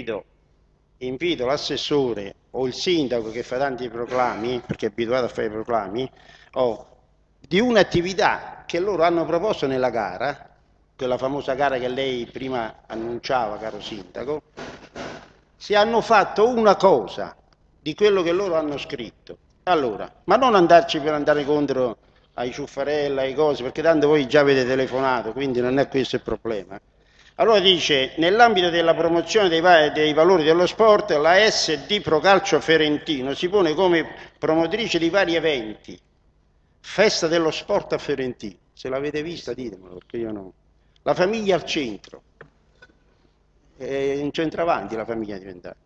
invito, invito l'assessore o il sindaco che fa tanti proclami, perché è abituato a fare i proclami, o di un'attività che loro hanno proposto nella gara, quella famosa gara che lei prima annunciava, caro sindaco, se hanno fatto una cosa di quello che loro hanno scritto. Allora, ma non andarci per andare contro ai ciuffarella, ai cose, perché tanto voi già avete telefonato, quindi non è questo il problema. Allora dice, nell'ambito della promozione dei, dei, valori dello sport, la SD Procalcio Ferentino si pone come promotrice di vari eventi. Festa dello sport a Ferentino. Se l'avete vista ditemelo, perché io no. La famiglia al centro. È un centravanti la famiglia diventata.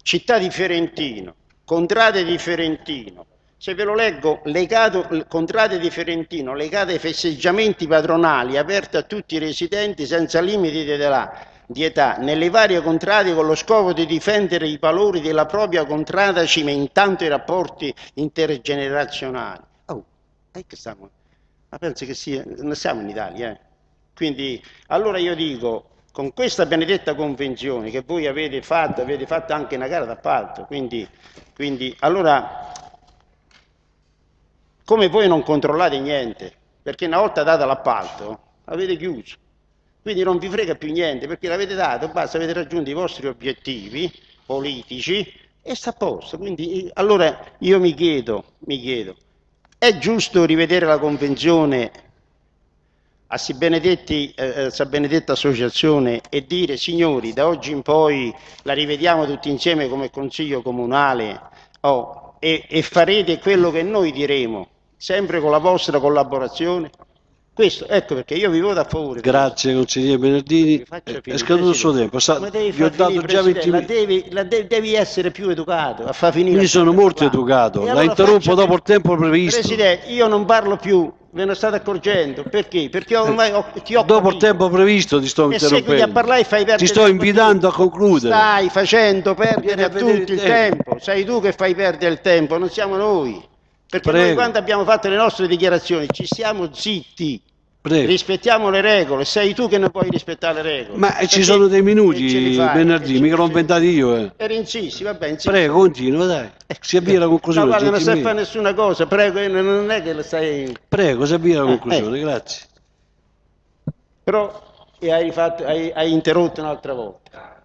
Città di Ferentino, contrade di Ferentino, se ve lo leggo, legato, contrade di Ferentino, legate ai festeggiamenti patronali, aperto a tutti i residenti senza limiti di età, di età, nelle varie contrade con lo scopo di difendere i valori della propria contrada cimentando i rapporti intergenerazionali. Oh, è che stiamo, ma penso che sia, non siamo in Italia, eh? Quindi, allora io dico, con questa benedetta convenzione che voi avete fatto, avete fatto anche una gara d'appalto, quindi, quindi allora come voi non controllate niente, perché una volta data l'appalto avete chiuso, quindi non vi frega più niente, perché l'avete dato, basta, avete raggiunto i vostri obiettivi politici e sta a posto. Quindi allora io mi chiedo, mi chiedo, è giusto rivedere la convenzione a si benedetti, eh, eh benedetta associazione e dire signori da oggi in poi la rivediamo tutti insieme come consiglio comunale oh, e, e farete quello che noi diremo sempre con la vostra collaborazione. Questo, ecco perché io vi voto a favore. Grazie consigliere Bernardini, è scaduto il suo tempo, Sa, vi ho dato già 20 minuti. Devi, devi, devi, essere più educato a far finire. Io sono molto educato, la interrompo dopo il tempo previsto. Presidente, io non parlo più, ve ne state accorgendo, perché? Perché ormai ho, ti ho Dopo capito. il tempo previsto ti sto interrompendo. a parlare e fai Ti sto invitando a concludere. Stai facendo perdere a, a tutti il tempo. tempo, sei tu che fai perdere il tempo, non siamo noi. Perché Prego. noi quando abbiamo fatto le nostre dichiarazioni ci siamo zitti, Prego. rispettiamo le regole, sei tu che non puoi rispettare le regole. Ma ci sono dei minuti venerdì, mica l'ho inventato io. Eh. Eri insissi, va bene. Prego, continua, dai. Si avvia la conclusione. Ma guarda, non sai fare nessuna cosa, prego, non è che lo sai... Prego, si avvia la eh, conclusione, eh, grazie. Però hai, rifatto, hai, hai interrotto un'altra volta.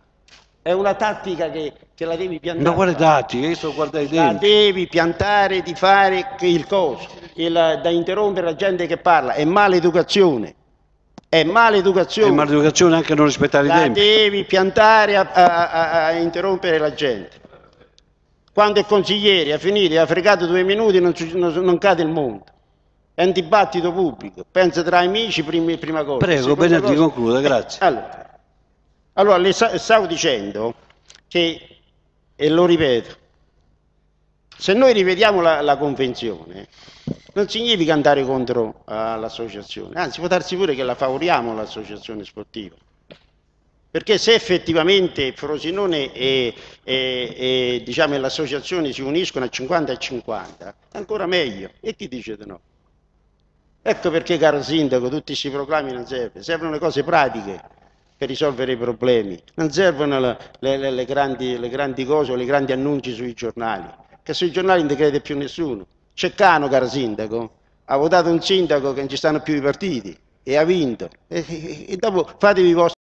È una tattica che, che la devi piantare. Ma quale tattica? Io sto guardando i denti. La devi piantare di fare il coso, il, da interrompere la gente che parla. È maleducazione. È maleducazione. È maleducazione anche non rispettare la i tempi. La devi piantare a, a, a, a, interrompere la gente. Quando il consigliere ha finito, ha fregato due minuti, non, non, non cade il mondo. È un dibattito pubblico. Pensa tra amici, prima, prima cosa. Prego, Benedì, concluda, grazie. Allora, allora, le stavo dicendo che, e lo ripeto, se noi rivediamo la, la convenzione, non significa andare contro uh, l'associazione, anzi può darsi pure che la favoriamo l'associazione sportiva. Perché se effettivamente Frosinone e, e, e diciamo, l'associazione si uniscono a 50 e 50, ancora meglio. E chi dice di no? Ecco perché, caro sindaco, tutti questi proclami non servono, servono le cose pratiche per risolvere i problemi, non servono le, le, le, grandi, le grandi, cose o i grandi annunci sui giornali, che sui giornali non crede più nessuno. Ceccano, caro sindaco, ha votato un sindaco che non ci stanno più i partiti e ha vinto. E, e, e dopo fatevi i vostri